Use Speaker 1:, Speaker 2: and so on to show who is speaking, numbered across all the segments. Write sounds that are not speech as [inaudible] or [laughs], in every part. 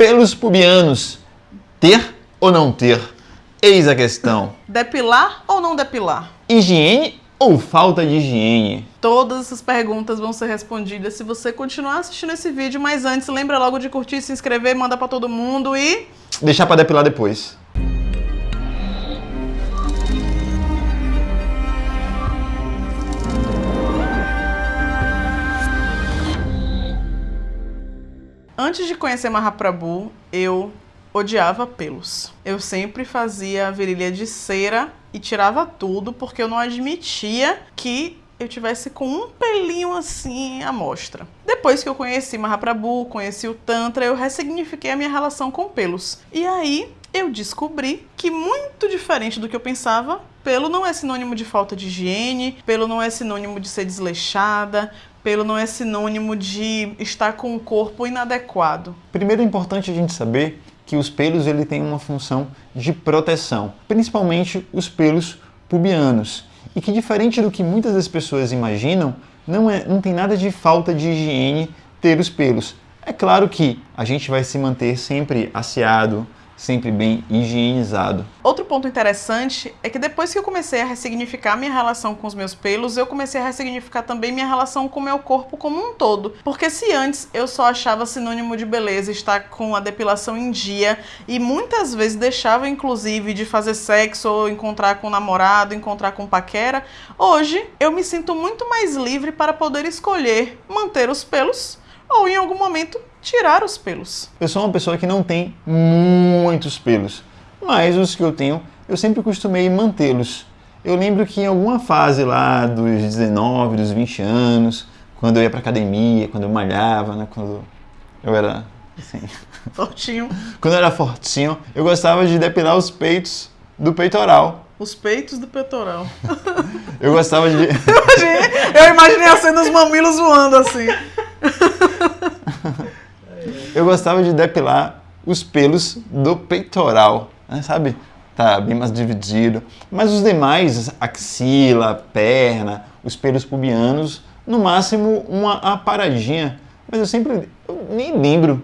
Speaker 1: Pelos pubianos, ter ou não ter? Eis a questão. [laughs]
Speaker 2: Depilar ou não depilar?
Speaker 1: Higiene ou falta de higiene?
Speaker 2: Todas essas perguntas vão ser respondidas se você continuar assistindo esse vídeo, mas antes lembra logo de curtir, se inscrever, manda para todo mundo e...
Speaker 1: Deixar para depilar depois.
Speaker 2: Antes de conhecer Mahaprabhu, eu odiava pelos. Eu sempre fazia virilha de cera e tirava tudo porque eu não admitia que eu tivesse com um pelinho assim à mostra. Depois que eu conheci Mahaprabhu, conheci o Tantra, eu ressignifiquei a minha relação com pelos. E aí eu descobri que muito diferente do que eu pensava, pelo não é sinônimo de falta de higiene, pelo não é sinônimo de ser desleixada, pelo não é sinônimo de estar com o corpo inadequado.
Speaker 1: Primeiro é importante a gente saber que os pelos ele têm uma função de proteção, principalmente os pelos pubianos, e que diferente do que muitas das pessoas imaginam, não, é, não tem nada de falta de higiene ter os pelos. É claro que a gente vai se manter sempre asseado, sempre bem higienizado.
Speaker 2: Outro ponto interessante é que depois que eu comecei a ressignificar minha relação com os meus pelos, eu comecei a ressignificar também minha relação com o meu corpo como um todo. Porque se antes eu só achava sinônimo de beleza estar com a depilação em dia e muitas vezes deixava inclusive de fazer sexo ou encontrar com o namorado, encontrar com paquera, hoje eu me sinto muito mais livre para poder escolher manter os pelos ou em algum momento tirar os pelos.
Speaker 1: Eu sou uma pessoa que não tem muitos pelos, mas os que eu tenho, eu sempre costumei mantê-los. Eu lembro que em alguma fase lá dos 19, dos 20 anos, quando eu ia pra academia, quando eu malhava, né, quando eu era assim, [laughs]
Speaker 2: fortinho.
Speaker 1: quando eu era fortinho, eu gostava de depilar os peitos do peitoral.
Speaker 2: Os peitos do peitoral. [laughs]
Speaker 1: eu gostava de. [laughs]
Speaker 2: eu imaginei a cena dos mamilos voando assim.
Speaker 1: Eu gostava de depilar os pelos do peitoral, né, sabe? Tá bem mais dividido. Mas os demais, axila, perna, os pelos pubianos, no máximo uma aparadinha. Mas eu sempre, eu nem lembro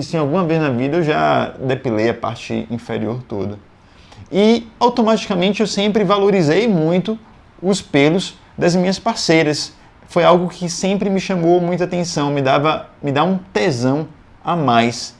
Speaker 1: se alguma vez na vida eu já depilei a parte inferior toda. E automaticamente eu sempre valorizei muito os pelos das minhas parceiras foi algo que sempre me chamou muita atenção, me dava, me dá um tesão a mais.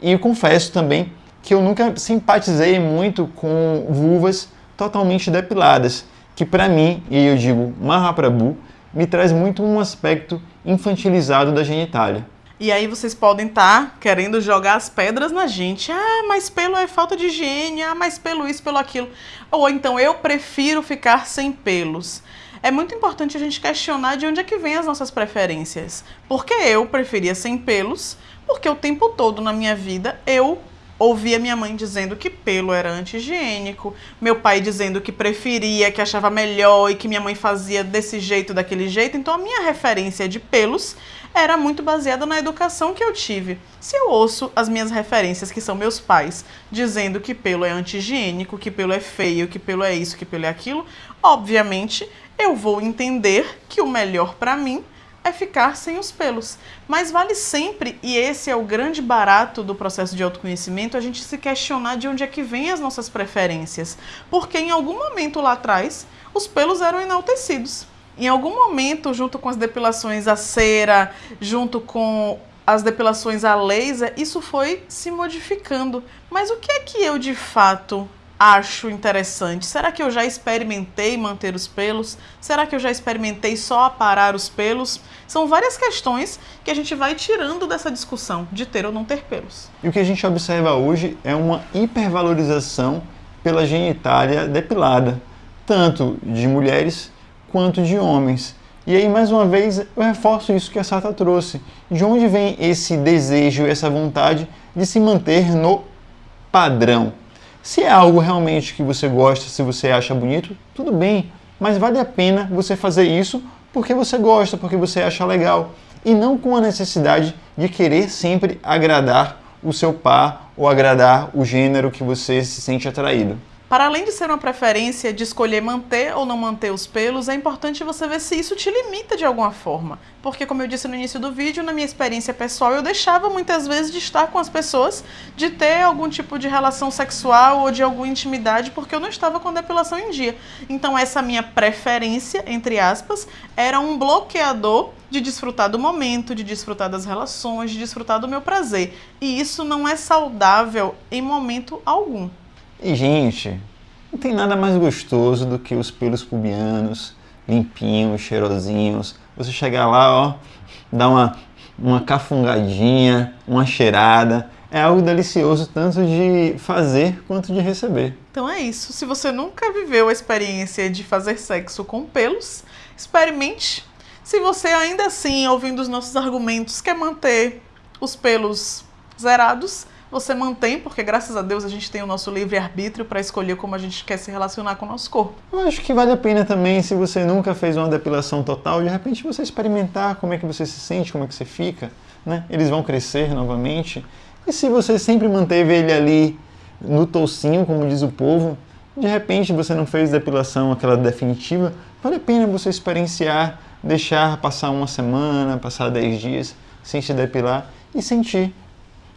Speaker 1: E confesso também que eu nunca simpatizei muito com vulvas totalmente depiladas, que para mim, e eu digo Mahaprabhu, me traz muito um aspecto infantilizado da genitália.
Speaker 2: E aí vocês podem estar tá querendo jogar as pedras na gente. Ah, mas pelo é falta de higiene. Ah, mas pelo isso, pelo aquilo. Ou então eu prefiro ficar sem pelos é muito importante a gente questionar de onde é que vem as nossas preferências. Porque eu preferia sem pelos, porque o tempo todo na minha vida eu ouvia minha mãe dizendo que pelo era anti-higiênico, meu pai dizendo que preferia, que achava melhor e que minha mãe fazia desse jeito, daquele jeito. Então a minha referência de pelos era muito baseada na educação que eu tive. Se eu ouço as minhas referências, que são meus pais, dizendo que pelo é anti-higiênico, que pelo é feio, que pelo é isso, que pelo é aquilo, obviamente eu vou entender que o melhor para mim é ficar sem os pelos. Mas vale sempre, e esse é o grande barato do processo de autoconhecimento, a gente se questionar de onde é que vem as nossas preferências. Porque em algum momento lá atrás, os pelos eram enaltecidos. Em algum momento, junto com as depilações a cera, junto com as depilações a laser, isso foi se modificando. Mas o que é que eu de fato acho interessante? Será que eu já experimentei manter os pelos? Será que eu já experimentei só aparar os pelos? São várias questões que a gente vai tirando dessa discussão de ter ou não ter pelos.
Speaker 1: E o que a gente observa hoje é uma hipervalorização pela genitália depilada, tanto de mulheres quanto de homens. E aí, mais uma vez, eu reforço isso que a Sata trouxe. De onde vem esse desejo, essa vontade de se manter no padrão? Se é algo realmente que você gosta, se você acha bonito, tudo bem, mas vale a pena você fazer isso porque você gosta, porque você acha legal, e não com a necessidade de querer sempre agradar o seu par ou agradar o gênero que você se sente atraído.
Speaker 2: Para além de ser uma preferência de escolher manter ou não manter os pelos, é importante você ver se isso te limita de alguma forma. Porque, como eu disse no início do vídeo, na minha experiência pessoal, eu deixava muitas vezes de estar com as pessoas, de ter algum tipo de relação sexual ou de alguma intimidade, porque eu não estava com depilação em dia. Então, essa minha preferência, entre aspas, era um bloqueador de desfrutar do momento, de desfrutar das relações, de desfrutar do meu prazer. E isso não é saudável em momento algum.
Speaker 1: E, gente, não tem nada mais gostoso do que os pelos pubianos, limpinhos, cheirosinhos. Você chegar lá, ó, dar uma, uma cafungadinha, uma cheirada. É algo delicioso tanto de fazer quanto de receber.
Speaker 2: Então é isso. Se você nunca viveu a experiência de fazer sexo com pelos, experimente. Se você ainda assim, ouvindo os nossos argumentos, quer manter os pelos zerados, você mantém, porque graças a Deus a gente tem o nosso livre-arbítrio para escolher como a gente quer se relacionar com o nosso corpo.
Speaker 1: Eu acho que vale a pena também, se você nunca fez uma depilação total, de repente você experimentar como é que você se sente, como é que você fica, né? Eles vão crescer novamente. E se você sempre manteve ele ali no toucinho, como diz o povo, de repente você não fez depilação aquela definitiva, vale a pena você experienciar, deixar passar uma semana, passar 10 dias sem se depilar e sentir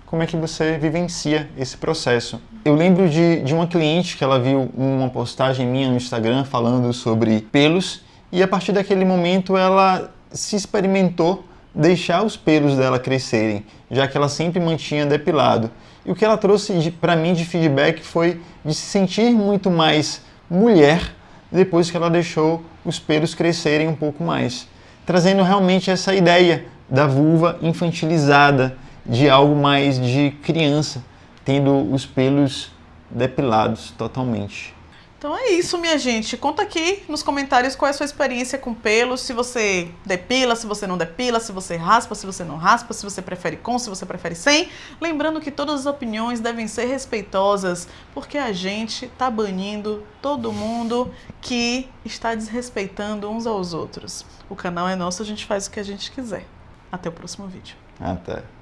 Speaker 1: como é que você vivencia esse processo. Eu lembro de, de uma cliente que ela viu uma postagem minha no Instagram falando sobre pelos e a partir daquele momento ela se experimentou deixar os pelos dela crescerem, já que ela sempre mantinha depilado. E o que ela trouxe para mim de feedback foi de se sentir muito mais mulher depois que ela deixou os pelos crescerem um pouco mais, trazendo realmente essa ideia da vulva infantilizada, de algo mais de criança, tendo os pelos depilados totalmente.
Speaker 2: Então é isso, minha gente. Conta aqui nos comentários qual é a sua experiência com pelos, se você depila, se você não depila, se você raspa, se você não raspa, se você prefere com, se você prefere sem. Lembrando que todas as opiniões devem ser respeitosas, porque a gente tá banindo todo mundo que está desrespeitando uns aos outros. O canal é nosso, a gente faz o que a gente quiser. Até o próximo vídeo.
Speaker 1: Até.